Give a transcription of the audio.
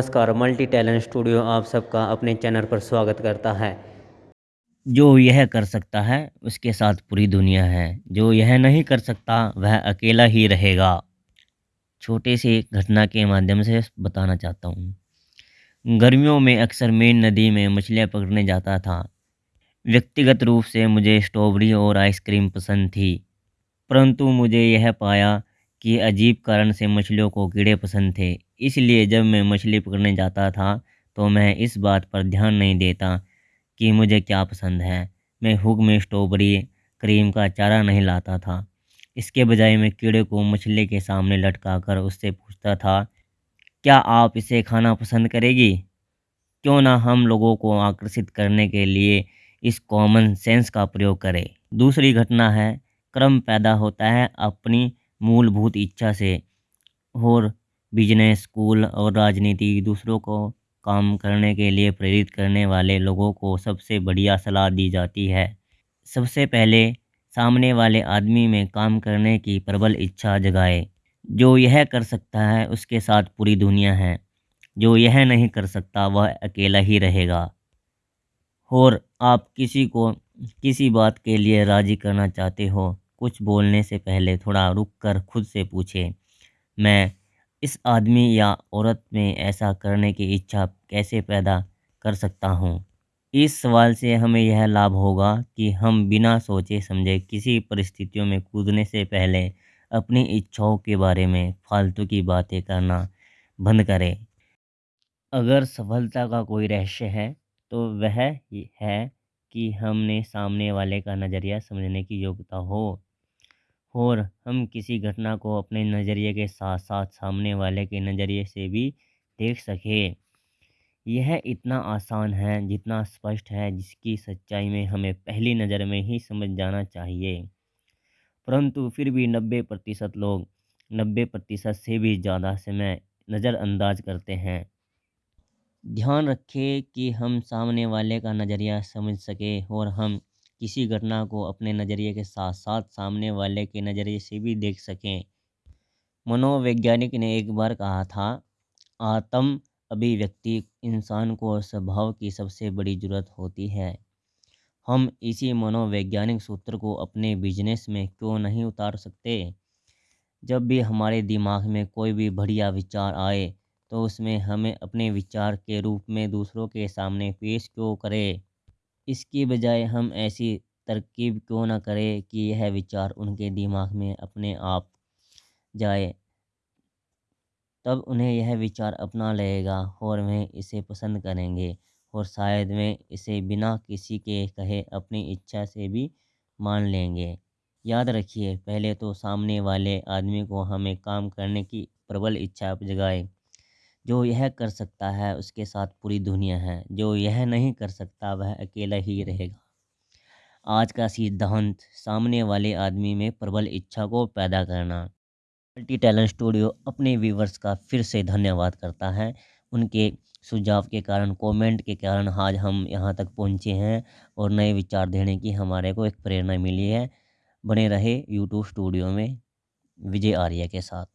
नमस्कार, multi talent studio आप सबका अपने चैनल पर स्वागत करता है। जो यह कर सकता है, उसके साथ पूरी दुनिया है। जो यह नहीं कर सकता, वह अकेला ही रहेगा। छोटे से घटना के माध्यम से बताना चाहता हूँ। गर्मियों में अक्सर मेन नदी में मछलियाँ पकड़ने जाता था। व्यक्तिगत रूप से मुझे स्ट्रॉबेरी और आइसक्रीम पसंद थी। परंतु मुझे यह पाया कि अजीब कारण से मछलियों को कीड़े पसंद थे। इसलिए जब मैं मछली पकड़ने जाता था तो मैं इस बात पर ध्यान नहीं देता कि मुझे क्या पसंद है। मैं हुक में स्ट्रॉबेरी, क्रीम का चारा नहीं लाता था। इसके बजाय मैं कीड़े को मछली के सामने लटका कर उससे पूछता था, क्या आप इसे खाना पसंद करेगी? क्यों ना हम लोगों को आकर्षित करने के लिए इस कॉमन सेंस का प्रयोग करें? दूसरी घटना है, क्रम पैदा होता है अपनी मूलभूत इच्छा से। और बिज़नेस स्कूल और राजनीति दूसरों को काम करने के लिए प्रेरित करने वाले लोगों को सबसे बढ़िया सलाह दी जाती है। सबसे पहले सामने वाले आदमी में काम करने की प्रबल इच्छा जगाए। जो यह कर सकता है, उसके साथ पूरी दुनिया है। जो यह नहीं कर सकता, वह अकेला ही रहेगा। और आप किसी को किसी बात के लिए राज़ी करना चाहते हो, कुछ बोलने से पहले थोड़ा रुक कर खुद से पूछें, मैं इस आदमी या औरत में ऐसा करने की इच्छा कैसे पैदा कर सकता हूँ? इस सवाल से हमें यह लाभ होगा कि हम बिना सोचे समझे किसी परिस्थितियों में कूदने से पहले अपनी इच्छाओं के बारे में फालतू की बातें करना बंद करें। अगर सफलता का कोई रहस्य है तो वह है कि हमने सामने वाले का नज़रिया समझने की योग्यता हो। और हम किसी घटना को अपने नज़रिए के साथ साथ सामने वाले के नज़रिए से भी देख सकें। यह इतना आसान है, जितना स्पष्ट है, जिसकी सच्चाई में हमें पहली नज़र में ही समझ जाना चाहिए। परंतु फिर भी नब्बे प्रतिशत लोग नब्बे प्रतिशत से भी ज़्यादा समय नज़रअंदाज करते हैं। ध्यान रखें कि हम सामने वाले का नज़रिया समझ सकें और हम किसी घटना को अपने नज़रिए के साथ साथ सामने वाले के नज़रिए से भी देख सकें। मनोवैज्ञानिक ने एक बार कहा था, आत्म अभिव्यक्ति इंसान को स्वभाव की सबसे बड़ी ज़रूरत होती है। हम इसी मनोवैज्ञानिक सूत्र को अपने बिज़नेस में क्यों नहीं उतार सकते? जब भी हमारे दिमाग में कोई भी बढ़िया विचार आए तो उसमें हमें अपने विचार के रूप में दूसरों के सामने पेश क्यों करें? इसकी बजाय हम ऐसी तरकीब क्यों ना करें कि यह विचार उनके दिमाग में अपने आप जाए। तब उन्हें यह विचार अपना लगेगा और वह इसे पसंद करेंगे और शायद वे इसे बिना किसी के कहे अपनी इच्छा से भी मान लेंगे। याद रखिए, पहले तो सामने वाले आदमी को हमें काम करने की प्रबल इच्छा जगाए। जो यह कर सकता है, उसके साथ पूरी दुनिया है। जो यह नहीं कर सकता, वह अकेला ही रहेगा। आज का सिद्धांत, सामने वाले आदमी में प्रबल इच्छा को पैदा करना। मल्टी टैलेंट स्टूडियो अपने व्यूवर्स का फिर से धन्यवाद करता है। उनके सुझाव के कारण, कमेंट के कारण आज हम यहाँ तक पहुँचे हैं और नए विचार देने की हमारे को एक प्रेरणा मिली है। बने रहे यूट्यूब स्टूडियो में विजय आर्य के साथ।